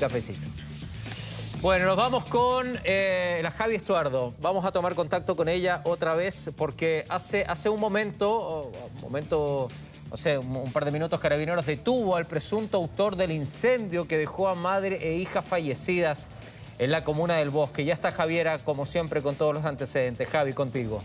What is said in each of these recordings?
Cafecito. Bueno, nos vamos con eh, la Javi Estuardo. Vamos a tomar contacto con ella otra vez porque hace, hace un momento, un momento, no sé, un, par de minutos, Carabineros detuvo al presunto autor del incendio que dejó a madre e hija fallecidas en la comuna del Bosque. Ya está Javiera, como siempre, con todos los antecedentes. Javi, contigo.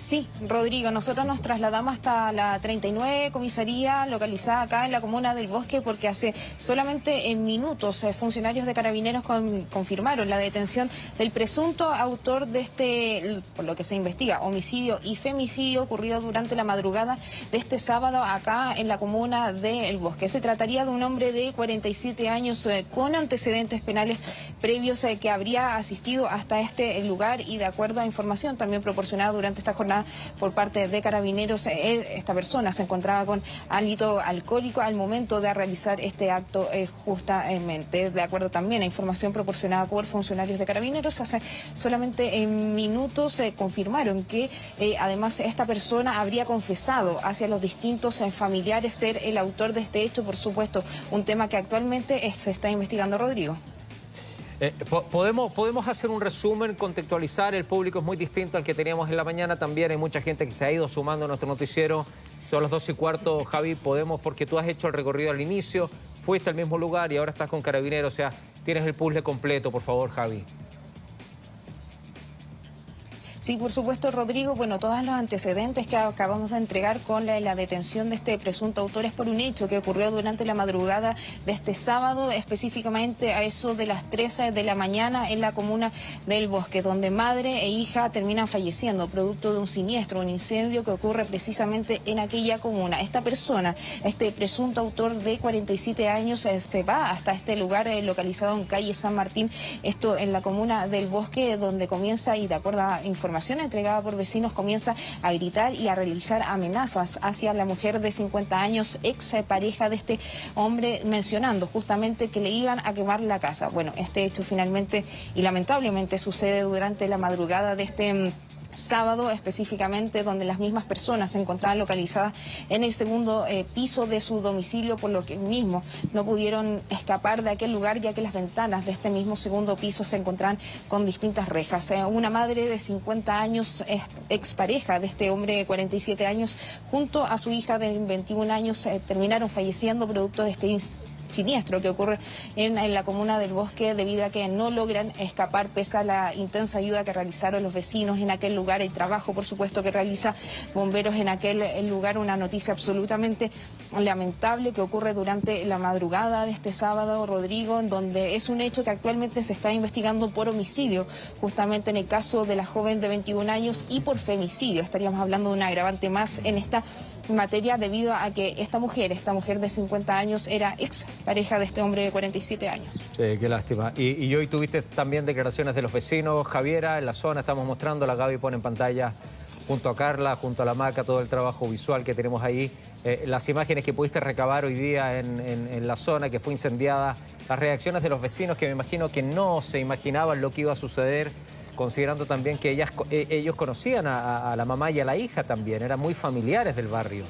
Sí, Rodrigo, nosotros nos trasladamos hasta la 39 comisaría localizada acá en la comuna del Bosque porque hace solamente en minutos eh, funcionarios de carabineros confirmaron la detención del presunto autor de este, por lo que se investiga, homicidio y femicidio ocurrido durante la madrugada de este sábado acá en la comuna del Bosque. Se trataría de un hombre de 47 años eh, con antecedentes penales previos eh, que habría asistido hasta este lugar y de acuerdo a información también proporcionada durante esta jornada por parte de carabineros. Eh, esta persona se encontraba con hálito alcohólico al momento de realizar este acto eh, justamente. De acuerdo también a información proporcionada por funcionarios de carabineros, hace solamente en minutos se confirmaron que eh, además esta persona habría confesado hacia los distintos familiares ser el autor de este hecho, por supuesto, un tema que actualmente se está investigando, Rodrigo. Eh, podemos, podemos hacer un resumen, contextualizar, el público es muy distinto al que teníamos en la mañana, también hay mucha gente que se ha ido sumando a nuestro noticiero, son las dos y cuarto, Javi, podemos, porque tú has hecho el recorrido al inicio, fuiste al mismo lugar y ahora estás con Carabineros, o sea, tienes el puzzle completo, por favor, Javi. Sí, por supuesto, Rodrigo. Bueno, todos los antecedentes que acabamos de entregar con la, detención de este presunto autor es por un hecho que ocurrió durante la madrugada de este sábado, específicamente a eso de las 13 de la mañana en la comuna del Bosque, donde madre e hija terminan falleciendo producto de un siniestro, un incendio que ocurre precisamente en aquella comuna. Esta persona, este presunto autor de 47 años, eh, se va hasta este lugar eh, localizado en calle San Martín, esto en la comuna del Bosque, donde comienza, y de acuerdo a información información entregada por vecinos comienza a gritar y a realizar amenazas hacia la mujer de 50 años, ex pareja de este hombre, mencionando justamente que le iban a quemar la casa. Bueno, este hecho finalmente y lamentablemente sucede durante la madrugada de este mm, sábado específicamente donde las mismas personas se encontraban localizadas en el segundo eh, piso de su domicilio por lo que mismo no pudieron escapar de aquel lugar ya que las ventanas de este mismo segundo piso se encontraban con distintas rejas. Eh, una madre de 50 años, expareja de este hombre de 47 años, junto a su hija de 21 años, eh, terminaron falleciendo producto de este siniestro que ocurre en, la comuna del Bosque debido a que no logran escapar pese a la intensa ayuda que realizaron los vecinos en aquel lugar, el trabajo por supuesto que realiza bomberos en aquel lugar, una noticia absolutamente lamentable que ocurre durante la madrugada de este sábado, Rodrigo, en donde es un hecho que actualmente se está investigando por homicidio, justamente en el caso de la joven de 21 años y por femicidio. Estaríamos hablando de un agravante más en esta materia debido a que esta mujer, esta mujer de 50 años, era ex pareja de este hombre de 47 años. Sí, qué lástima. Y, hoy tuviste también declaraciones de los vecinos, Javiera, en la zona, estamos mostrando, la Gaby pone en pantalla junto a Carla, junto a la Maca, todo el trabajo visual que tenemos ahí, eh, las imágenes que pudiste recabar hoy día en, la zona que fue incendiada, las reacciones de los vecinos que me imagino que no se imaginaban lo que iba a suceder, considerando también que ellas, eh, ellos conocían a, a la mamá y a la hija también, eran muy familiares del barrio.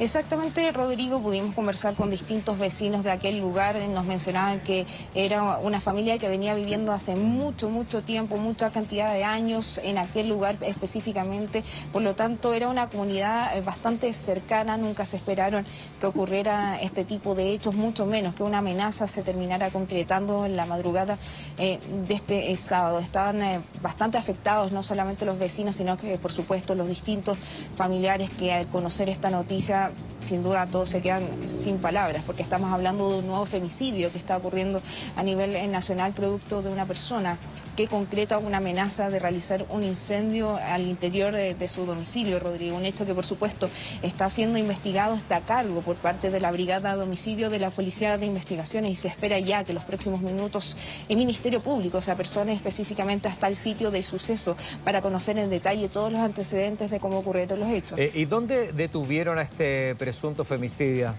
Exactamente, Rodrigo, pudimos conversar con distintos vecinos de aquel lugar, nos mencionaban que era una familia que venía viviendo hace mucho, mucho tiempo, mucha cantidad de años en aquel lugar específicamente, por lo tanto era una comunidad eh, bastante cercana, nunca se esperaron que ocurriera este tipo de hechos, mucho menos que una amenaza se terminara concretando en la madrugada eh, de este eh, sábado. Estaban bastante afectados no solamente los vecinos, sino que por supuesto los distintos familiares que al conocer esta noticia sin duda todos se quedan sin palabras, porque estamos hablando de un nuevo femicidio que está ocurriendo a nivel nacional producto de una persona que concreta una amenaza de realizar un incendio al interior de, su domicilio, Rodrigo. Un hecho que, por supuesto, está siendo investigado, está a cargo por parte de la Brigada de Homicidio de la Policía de Investigaciones y se espera ya que los próximos minutos el Ministerio Público se apersone específicamente hasta el sitio del suceso para conocer en detalle todos los antecedentes de cómo ocurrieron los hechos. Eh, ¿Y dónde detuvieron a este presunto femicidio?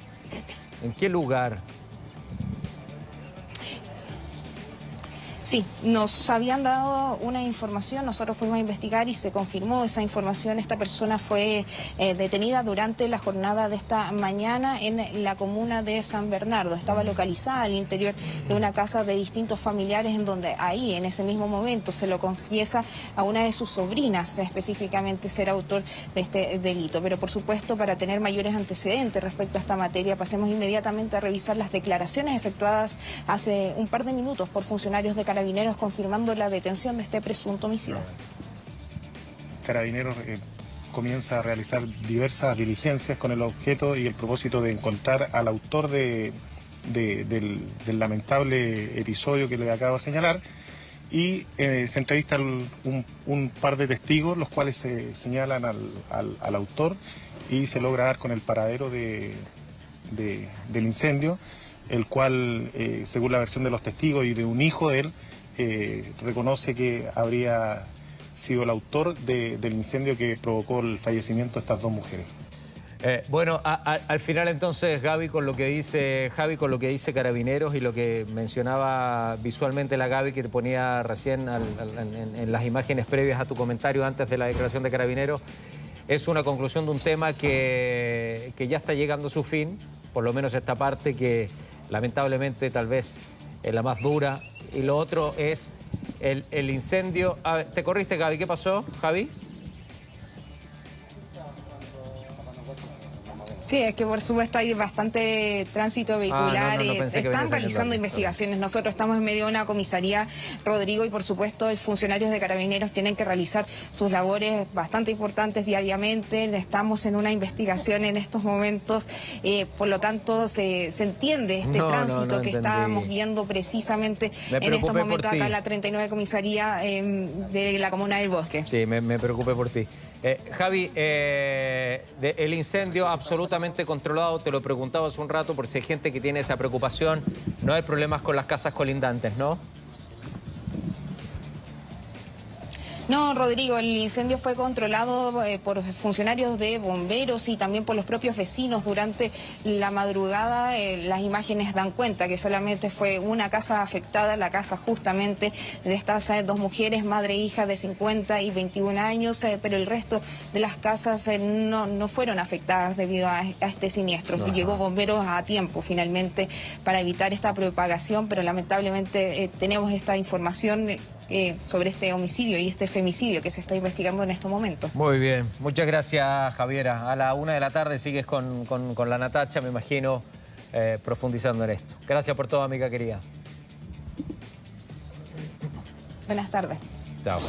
¿En qué lugar? Sí, nos habían dado una información, nosotros fuimos a investigar y se confirmó esa información. Esta persona fue eh, detenida durante la jornada de esta mañana en la comuna de San Bernardo. Estaba localizada al interior de una casa de distintos familiares en donde ahí, en ese mismo momento, se lo confiesa a una de sus sobrinas específicamente ser autor de este delito. Pero por supuesto, para tener mayores antecedentes respecto a esta materia, pasemos inmediatamente a revisar las declaraciones efectuadas hace un par de minutos por funcionarios de Carabineros confirmando la detención de este presunto homicida. Carabineros eh, comienza a realizar diversas diligencias con el objeto y el propósito de encontrar al autor de, del, lamentable episodio que le acabo de señalar y eh, se entrevista un, par de testigos, los cuales se señalan al, autor y se logra dar con el paradero de, del incendio el cual, eh, según la versión de los testigos y de un hijo de él, reconoce que habría sido el autor del incendio que provocó el fallecimiento de estas dos mujeres. Eh, bueno, al final entonces, Gaby, con lo que dice Javi, con lo que dice Carabineros y lo que mencionaba visualmente la Gaby que te ponía recién en, las imágenes previas a tu comentario antes de la declaración de Carabineros, es una conclusión de un tema que, que ya está llegando a su fin, por lo menos esta parte que lamentablemente tal vez es la más dura. Y lo otro es el, incendio. ¿Te corriste, Gaby? ¿Qué pasó, Javi? Sí, es que por supuesto hay bastante tránsito ah, vehicular. Eh, están realizando investigaciones. Nosotros estamos en medio de una comisaría, Rodrigo, y por supuesto los funcionarios de carabineros tienen que realizar sus labores bastante importantes diariamente. Estamos en una investigación en estos momentos. Eh, por lo tanto, se, entiende este tránsito que estábamos viendo precisamente en estos momentos acá en la 39 comisaría em, de la comuna del Bosque. Sí, me, me preocupé por ti. Eh, Javi, el incendio absolutamente controlado, te lo preguntaba hace un rato por si hay gente que tiene esa preocupación, no hay problemas con las casas colindantes, ¿no? No, Rodrigo, el incendio fue controlado eh, por funcionarios de bomberos y también por los propios vecinos durante la madrugada. Eh, las imágenes dan cuenta que solamente fue una casa afectada, la casa justamente de estas eh, dos mujeres, madre e hija de 50 y 21 años, pero el resto de las casas no, no, fueron afectadas debido a, este siniestro. Llegó bomberos a tiempo finalmente para evitar esta propagación, pero lamentablemente tenemos esta información eh, sobre este homicidio y este femicidio que se está investigando en estos momentos. Muy bien, muchas gracias Javiera. A la una de la tarde sigues con, la Natacha, me imagino, eh, profundizando en esto. Gracias por todo, amiga querida. Buenas tardes. Chao.